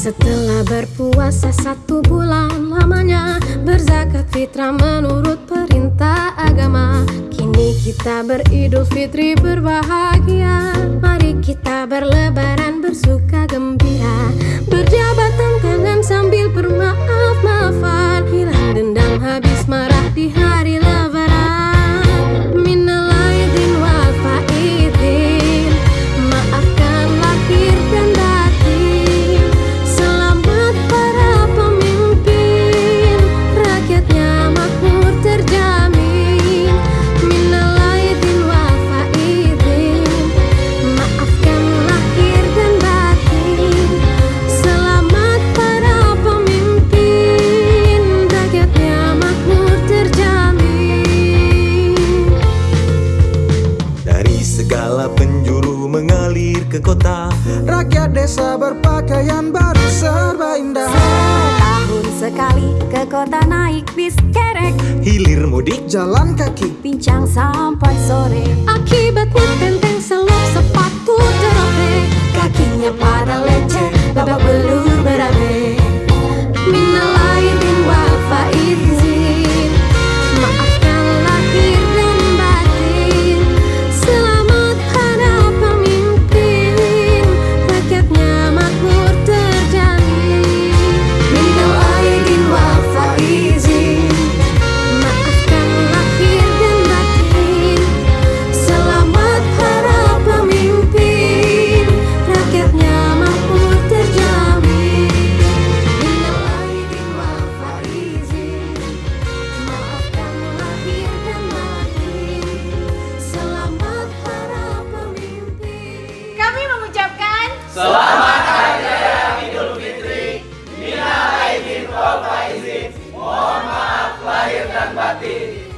Setelah berpuasa satu bulan lamanya Berzakat fitrah menurut perintah agama. Kini kita beridul fitri berbahagia. ke kota. Rakyat desa berpakaian baru serba indah. Setahun sekali ke kota naik bis kerek. Hilir mudik jalan kaki. Pincang sampai sore. Akibat hutan Selamat Hari Raya Idul Fitri. Minal aidin wal faizin. Mohon maaf lahir dan batin.